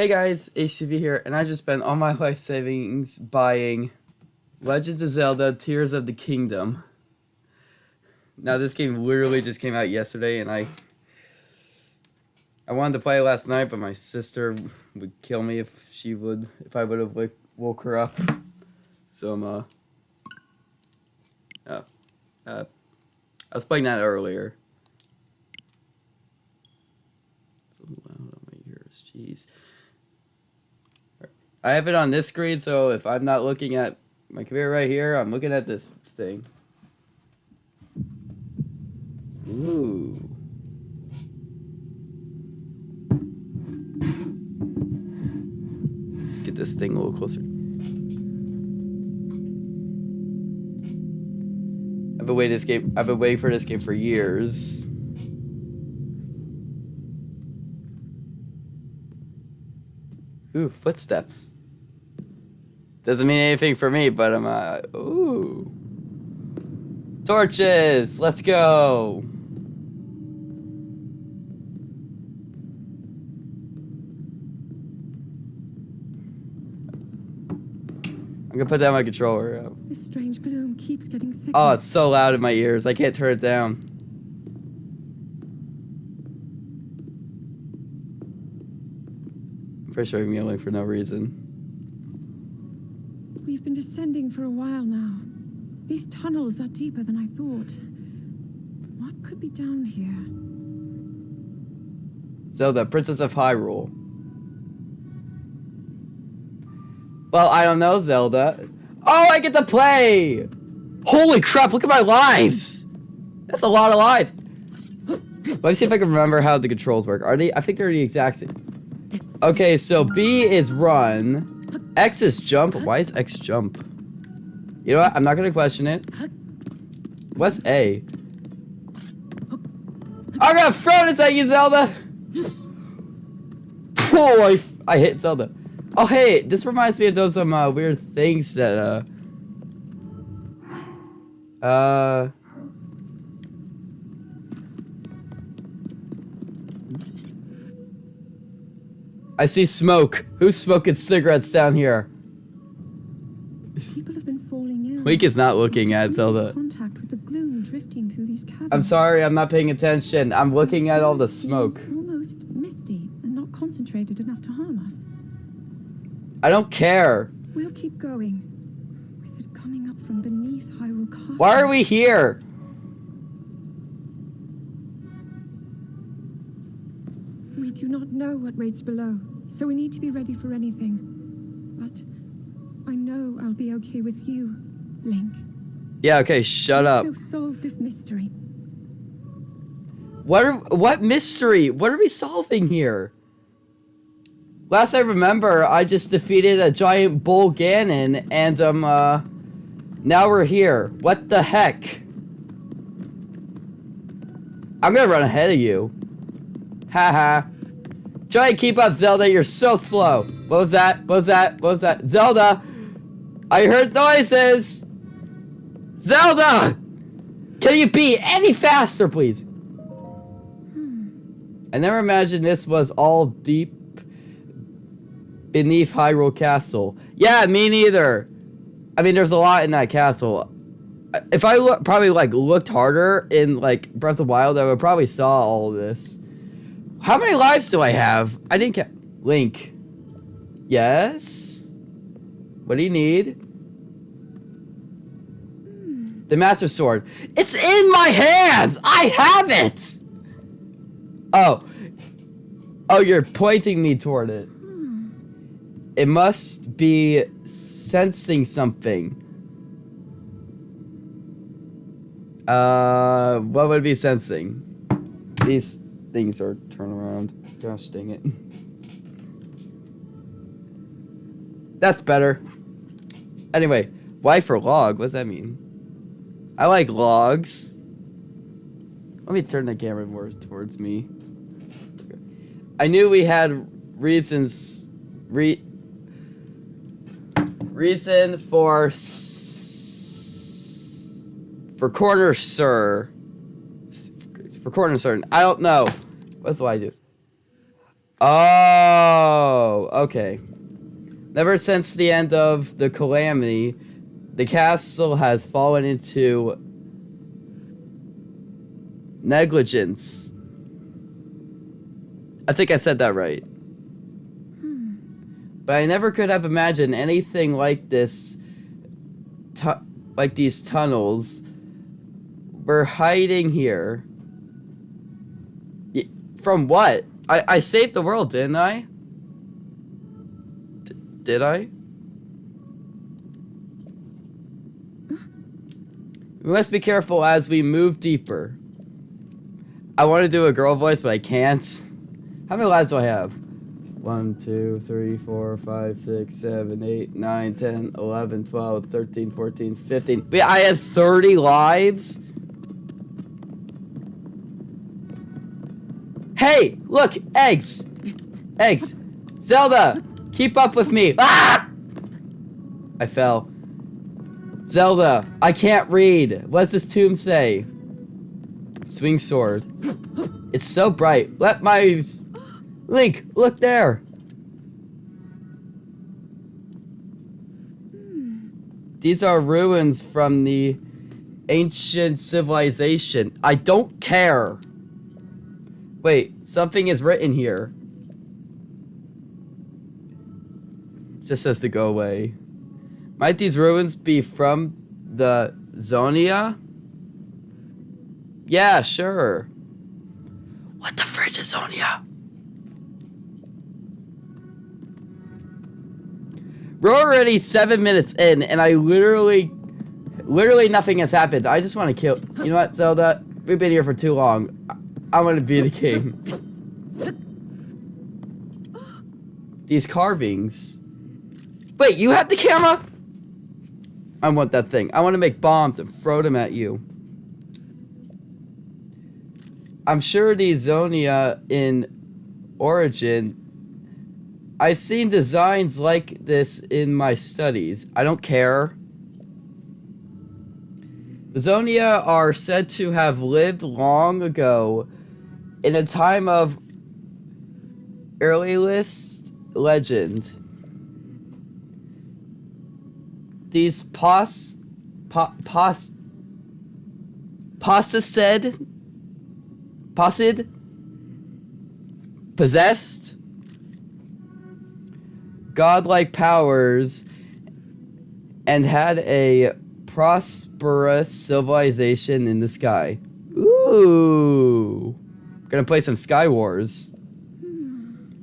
Hey guys, HTV here, and I just spent all my life savings buying Legends of Zelda Tears of the Kingdom. Now this game literally just came out yesterday, and I I wanted to play it last night, but my sister would kill me if she would if I would have like woke her up. So I'm uh, uh, uh I was playing that earlier. It's loud on my ears, jeez. I have it on this screen, so if I'm not looking at my computer right here, I'm looking at this thing. Ooh. Let's get this thing a little closer. I've been waiting this game. I've been waiting for this game for years. Ooh, footsteps. Doesn't mean anything for me, but I'm uh ooh. Torches! Let's go! I'm gonna put down my controller. This strange gloom keeps getting thicker. Oh, it's so loud in my ears. I can't turn it down. I'm pretty sure I'm yelling for no reason. We've been descending for a while now. These tunnels are deeper than I thought. What could be down here? Zelda, Princess of Hyrule. Well, I don't know, Zelda. Oh, I get to play! Holy crap, look at my lives! That's a lot of lives. Let me see if I can remember how the controls work. Are they? I think they're the exact same. Okay, so B is run. X is jump. Why is X jump? You know what? I'm not gonna question it. What's A? I'm gonna throw this at you, Zelda! Oh, I, I hit Zelda. Oh, hey, this reminds me of those some uh, weird things that, uh... Uh... I see smoke. Who's smoking cigarettes down here? People have been falling ill. Link is not looking at Zelda. Contact with the gloom drifting through these caverns. I'm sorry, I'm not paying attention. I'm looking at all the smoke. Almost misty and not concentrated enough to harm us. I don't care. We'll keep going. With it coming up from beneath Hyrule Castle. Why are we here? We do not know what waits below, so we need to be ready for anything. But I know I'll be okay with you, Link. Yeah, okay, shut Let's up. go solve this mystery. What are, what mystery? What are we solving here? Last I remember, I just defeated a giant bull Ganon, and um, uh, now we're here. What the heck? I'm gonna run ahead of you. Haha. Try and keep up, Zelda. You're so slow. What was that? What was that? What was that? Zelda! I heard noises! Zelda! Can you be any faster, please? I never imagined this was all deep beneath Hyrule Castle. Yeah, me neither. I mean, there's a lot in that castle. If I look, probably like looked harder in like Breath of the Wild, I would probably saw all this. How many lives do I have? I didn't ca- Link. Yes? What do you need? The Master Sword. It's in my hands! I have it! Oh. Oh, you're pointing me toward it. It must be sensing something. Uh, what would it be sensing? These things are turn around. Gosh dang it. That's better. Anyway, Y for log, what does that mean? I like logs. Let me turn the camera more towards me. I knew we had reasons re reason for for corner sir for corner sir. I don't know. What's the I do? Oh, okay. Never since the end of the calamity, the castle has fallen into negligence. I think I said that right. Hmm. But I never could have imagined anything like this, tu- like these tunnels. We're hiding here. From what? I, I saved the world, didn't I? D- did I? We must be careful as we move deeper. I want to do a girl voice, but I can't. How many lives do I have? 1, 2, 3, 4, 5, 6, 7, 8, 9, 10, 11, 12, 13, 14, 15. Wait, I have 30 lives? Hey, look, eggs. Eggs. Zelda, keep up with me. Ah! I fell. Zelda, I can't read. What does this tomb say? Swing sword. It's so bright. Let my Link, look there. These are ruins from the ancient civilization. I don't care. Wait, something is written here. It just says to go away. Might these ruins be from the Zonia? Yeah, sure. What the fridge is Zonia? We're already seven minutes in, and I literally, literally nothing has happened. I just want to kill. You know what, Zelda? We've been here for too long. I, I want to be the king. These carvings. Wait, you have the camera? I want that thing. I want to make bombs and throw them at you. I'm sure the Zonia in Origin I've seen designs like this in my studies. I don't care. The Zonia are said to have lived long ago in a time of earliest legend. These pos... Po, pos... Possessed... Possid? Possessed? godlike powers and had a prosperous civilization in the sky. Ooh. Gonna play some Sky Wars.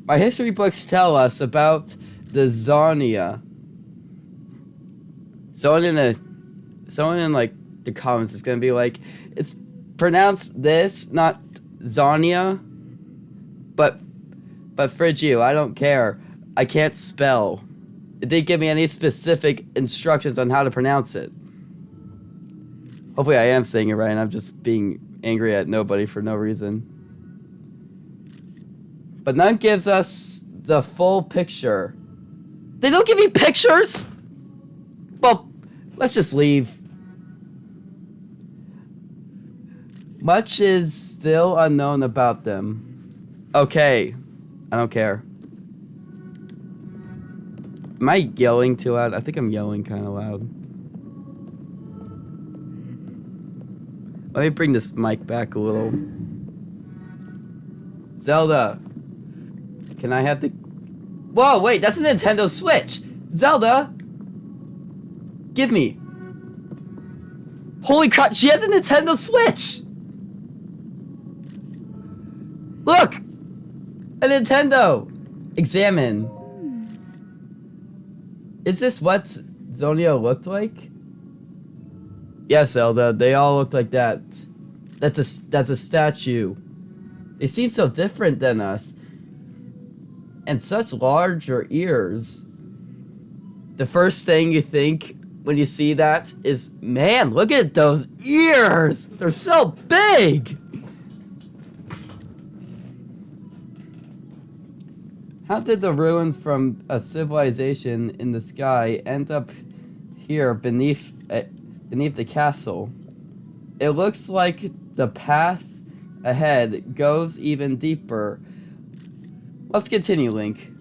My history books tell us about the Zonia. Someone in the someone in like the comments is gonna be like, it's pronounced this, not Zonia. But but fridge you, I don't care. I can't spell. It didn't give me any specific instructions on how to pronounce it. Hopefully I am saying it right and I'm just being angry at nobody for no reason. But none gives us the full picture. They don't give me pictures? Well, let's just leave. Much is still unknown about them. Okay. I don't care. Am I yelling too loud? I think I'm yelling kind of loud. Let me bring this mic back a little. Zelda. Can I have the... Whoa, wait, that's a Nintendo Switch! Zelda! Give me. Holy crap, she has a Nintendo Switch! Look! A Nintendo! Examine. Is this what Zonia looked like? Yes, Zelda. They all look like that. That's a that's a statue. They seem so different than us, and such larger ears. The first thing you think when you see that is, man, look at those ears. They're so big. How did the ruins from a civilization in the sky end up here beneath uh, beneath the castle? It looks like the path ahead goes even deeper. Let's continue, Link.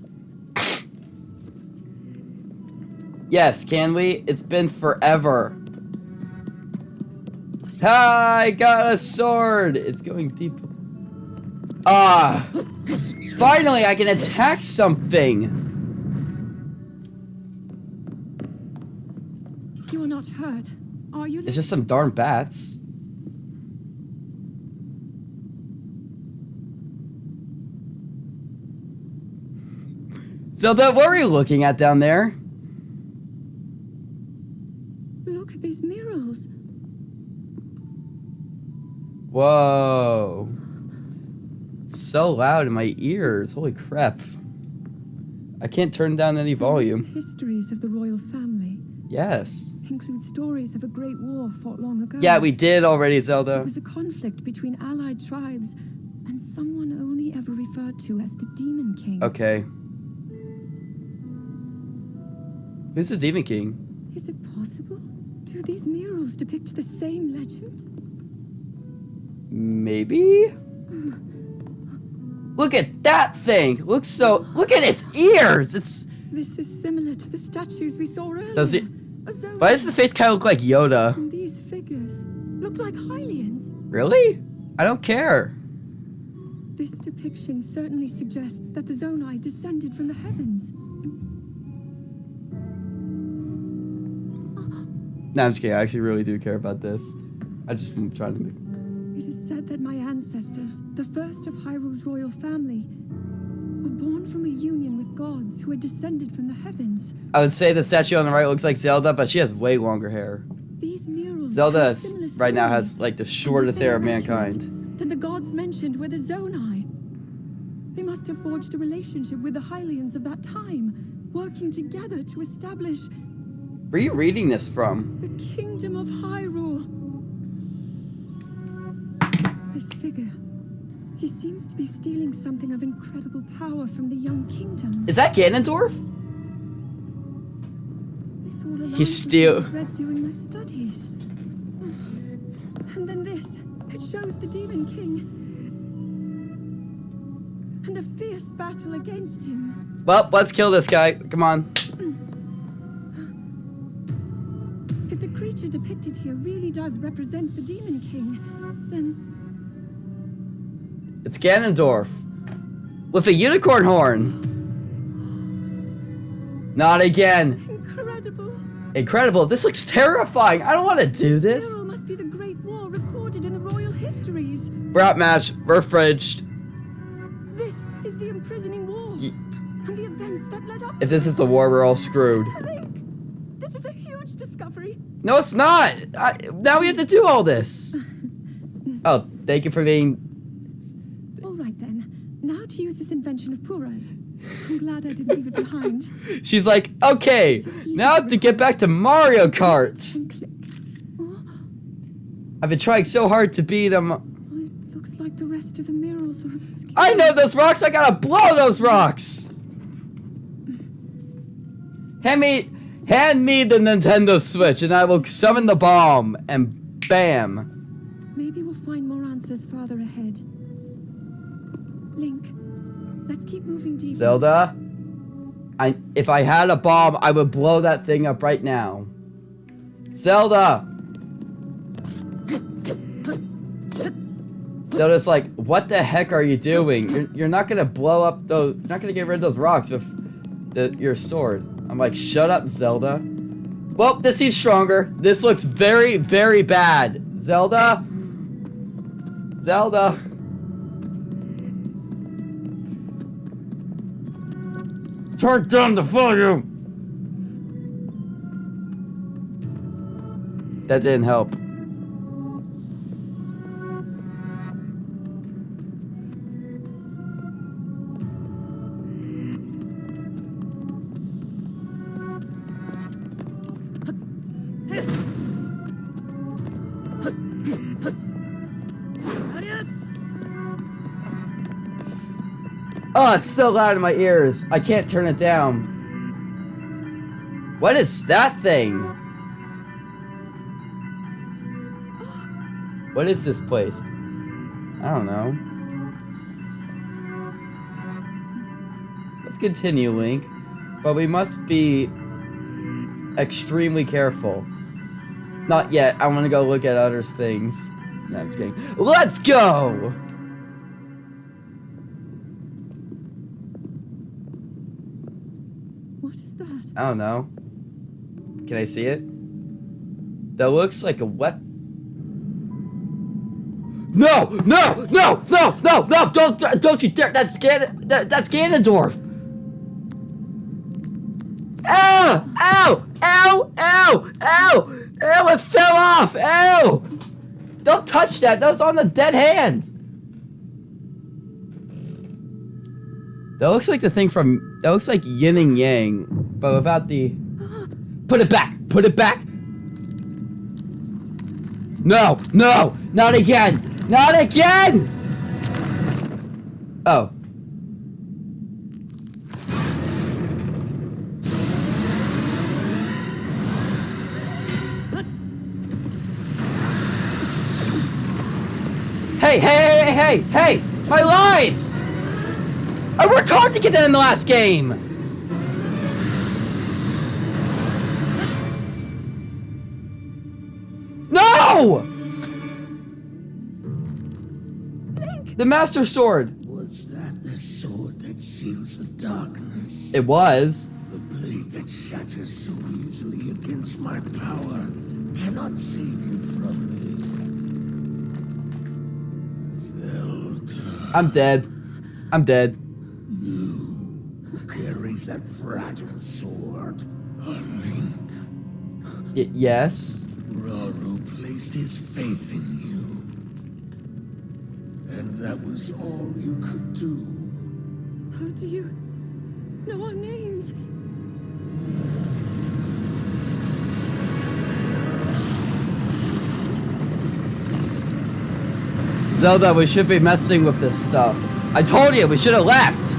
Yes, can we? It's been forever. I got a sword! It's going deep. Ah! Finally, I can attack something! You are not hurt, are you? It's just some darn bats. Zelda, what were you looking at down there? Look at these murals. Whoa. It's so loud in my ears. Holy crap. I can't turn down any volume. Histories of the royal family Yes. include stories of a great war fought long ago. Yeah, we did already, Zelda. It was a conflict between allied tribes and someone only ever referred to as the Demon King. Okay. Who's the Demon King? Is it possible? Do these murals depict the same legend? Maybe? Look at that thing! Looks so. Look at its ears! It's. This is similar to the statues we saw earlier. Does it- Why does the face kind of look like Yoda? And these figures look like Hylians. Really? I don't care. This depiction certainly suggests that the Zonai descended from the heavens. No, I'm just kidding. I actually really do care about this. I just am trying to make. It is said that my ancestors, the first of Hyrule's royal family, were born from a union with gods who had descended from the heavens. I would say the statue on the right looks like Zelda, but she has way longer hair. These murals Zelda right now has like the shortest hair of mankind. Then the gods mentioned were the Zonai. They must have forged a relationship with the Hylians of that time, working together to establish Where are you reading this from? the kingdom of Hyrule. This figure. He seems to be stealing something of incredible power from the young kingdom. Is that Ganondorf? This all He's still- read during my studies. And then this. It shows the Demon King. And a fierce battle against him. Well, let's kill this guy. Come on. Depicted here really does represent the Demon King, then It's Ganondorf. With a unicorn horn. Not again. incredible. Incredible. This looks terrifying. I don't want to do this. mural must be the Great War recorded in the royal histories. We're outmatched. We're fridged. This is the imprisoning war. Ye- And the events that led up If this is the war, we're all screwed. Link, this is a huge discovery. No, it's not. I, now we have to do all this. Oh, thank you for being. All right then. Now to use this invention of Purah's. I'm glad I didn't leave it behind. She's like, okay, now to get back to Mario Kart. Oh, I've been trying so hard to beat him. Oh, it looks like the rest of the murals are obscure. I know those rocks. I gotta blow those rocks. Hand me, hand me the Nintendo Switch, and I will summon the bomb. And bam. Maybe we'll find more answers farther ahead. Link, let's keep moving deeper. Zelda, I if I had a bomb, I would blow that thing up right now. Zelda. Zelda's like, what the heck are you doing? You're, you're not gonna blow up those. You're not gonna get rid of those rocks with the, your sword. I'm like, shut up, Zelda. Well, this seems stronger. This looks very, very bad. Zelda. Zelda. Turn down the volume. That didn't help. Oh, it's so loud in my ears. I can't turn it down. What is that thing? What is this place? I don't know. let's continue, Link. But we must be extremely careful. Not yet. I want to go look at other things. No, I'm kidding. Let's go! That? I don't know. Can I see it? That looks like a weapon. No! No! No! No! No! No! Don't! Don't you dare! That's Gan. That, that's Ganondorf. Ow! Ow! Ow! Ow! Ow! Ow! It fell off! Ow! Don't touch that! That was on the dead hand. That looks like the thing from. That looks like Yin and Yang, but without the. Put it back! Put it back! No! No! Not again! Not again! Oh. Hey, hey, hey, hey, hey! My lives! I worked hard to get that in the last game! The Master Sword! Was that the sword that seals the darkness? It was. The blade that shatters so easily against my power cannot save you from me. Zelda, I'm dead. I'm dead. who carries that fragile sword? A link. Y- yes. Rauru placed his faith in you. And that was all you could do. How do you know our names? Zelda, we should be messing with this stuff. I told you, we should have left!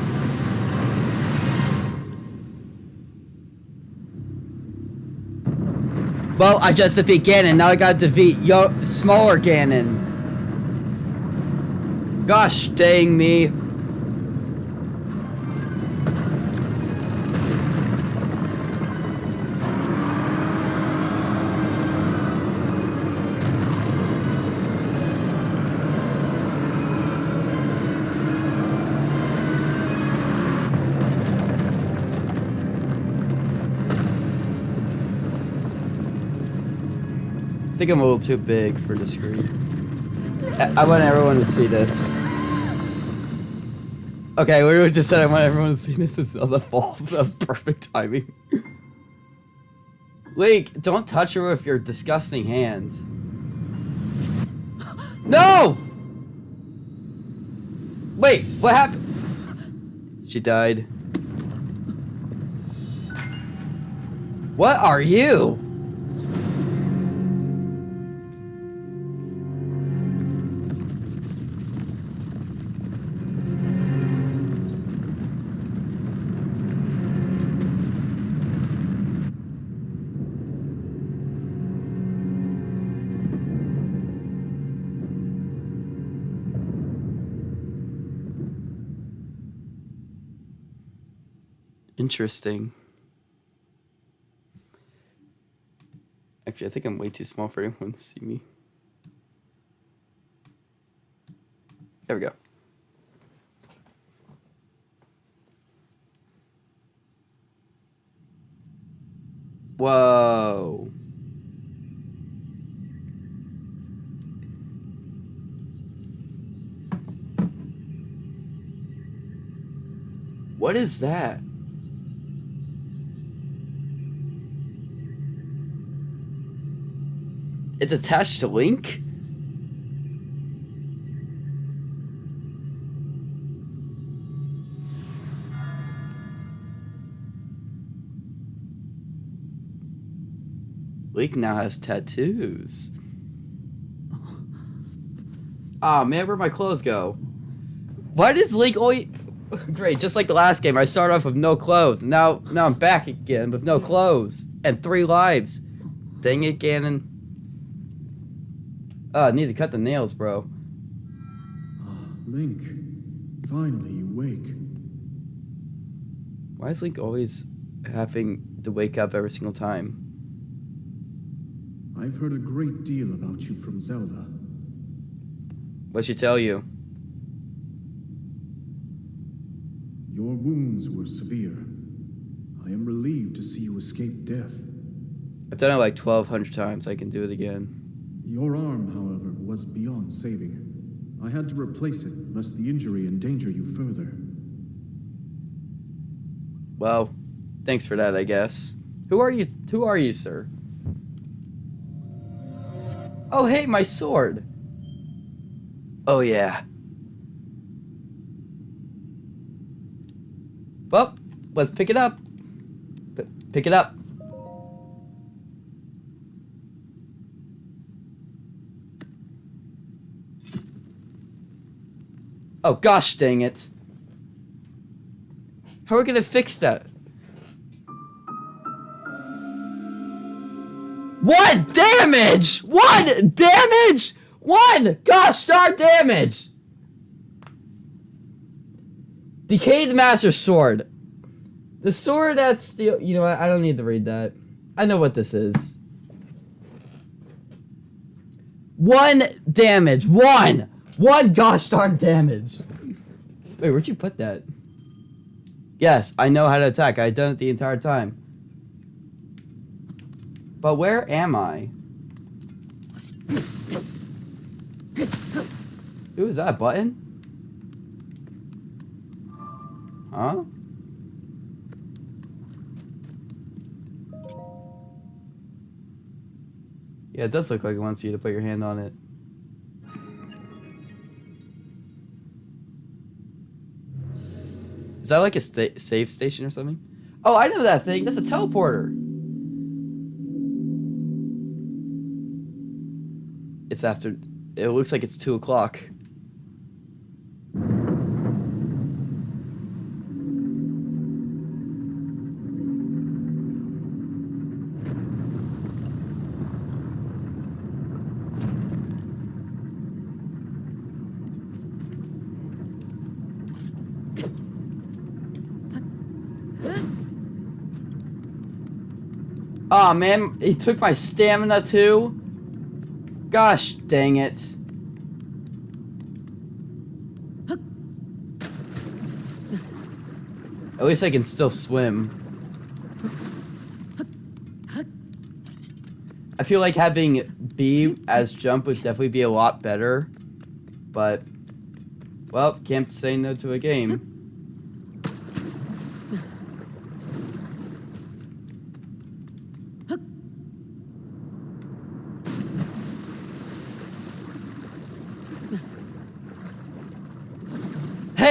Well, I just defeat Ganon, now I gotta defeat yo smaller Ganon. Gosh dang me. I think I'm a little too big for the screen. I, want everyone to see this. Okay, we just said I want everyone to see this. It's on the falls. That was perfect timing. Link, don't touch her with your disgusting hand. No! Wait, what happened? She died. What are you? Interesting. Actually, I think I'm way too small for anyone to see me. There we go. Whoa. What is that? It's attached to Link? Link now has tattoos. Ah man, where'd my clothes go? Why does Link only... Great, just like the last game, I started off with no clothes. Now, now I'm back again with no clothes. And three lives. Dang it, Ganon. Oh, I need to cut the nails, bro. Link, finally you wake. Why is Link always having to wake up every single time? I've heard a great deal about you from Zelda. What'd she tell you? Your wounds were severe. I am relieved to see you escape death. I've done it like 1,200 times. I can do it again. Your arm, however, was beyond saving. I had to replace it, lest the injury endanger you further. Well, thanks for that, I guess. Who are you? Who are you, sir? Oh, hey, my sword. Oh, yeah. Well, let's pick it up. Pick it up. Oh, gosh dang it. How are we gonna fix that? One damage! One damage! One! Gosh darn damage! Decayed Master Sword. The sword that's the you know what, I don't need to read that. I know what this is. One damage. One! One gosh darn damage. Wait, where'd you put that? Yes, I know how to attack. I've done it the entire time. But where am I? Ooh, is that button? Huh? Yeah, it does look like it wants you to put your hand on it. Is that like a sta save station or something? Oh, I know that thing. That's a teleporter. It's after. It looks like it's two o'clock. Oh, man, he took my stamina too. Gosh dang it. At least I can still swim. I feel like having B as jump would definitely be a lot better. But, well, can't say no to a game.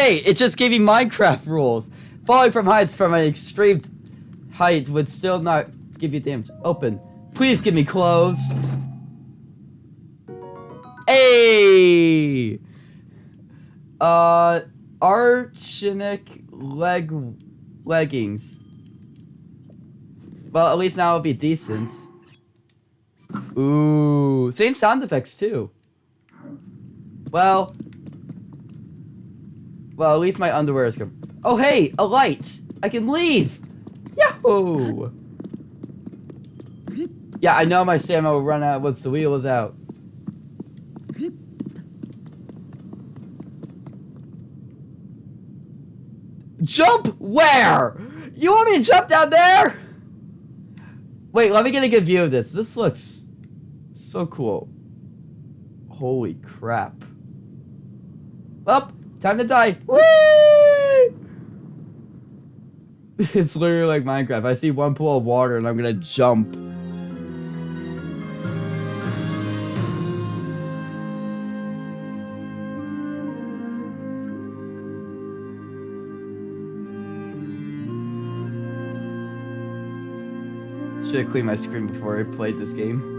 Hey, it just gave me Minecraft rules. Falling from heights from an extreme height would still not give you damage. Open. Please give me clothes. Hey! Uh, Archinic leg leggings. Well, at least now it'll be decent. Ooh, same sound effects too. Well, well, at least my underwear is good. Oh, hey, a light. I can leave. Yahoo! Yeah, I know my stamina will run out once the wheel is out. Jump where? You want me to jump down there? Wait, let me get a good view of this. This looks so cool. Holy crap. Up, time to die. It's literally like Minecraft. I see one pool of water and I'm gonna jump. Should have cleaned my screen before I played this game.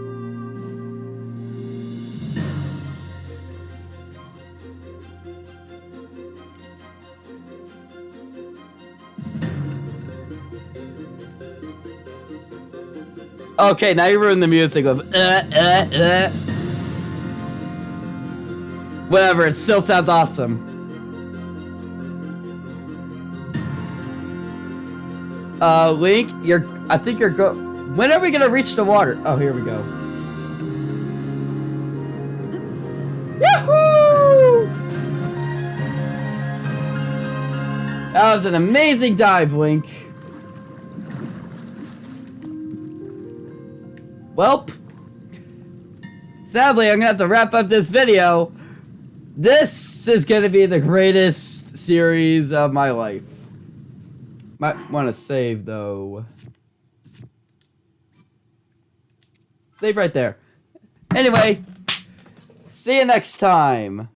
Okay, now you ruined the music of uh, uh, uh. Whatever, it still sounds awesome. Uh, Link, you're. I think you're go. When are we gonna reach the water? Oh, here we go. Yahoo! That was an amazing dive, Link. Welp. Sadly, I'm gonna have to wrap up this video. This is gonna be the greatest series of my life. Might want to save though. Save right there. Anyway, see you next time.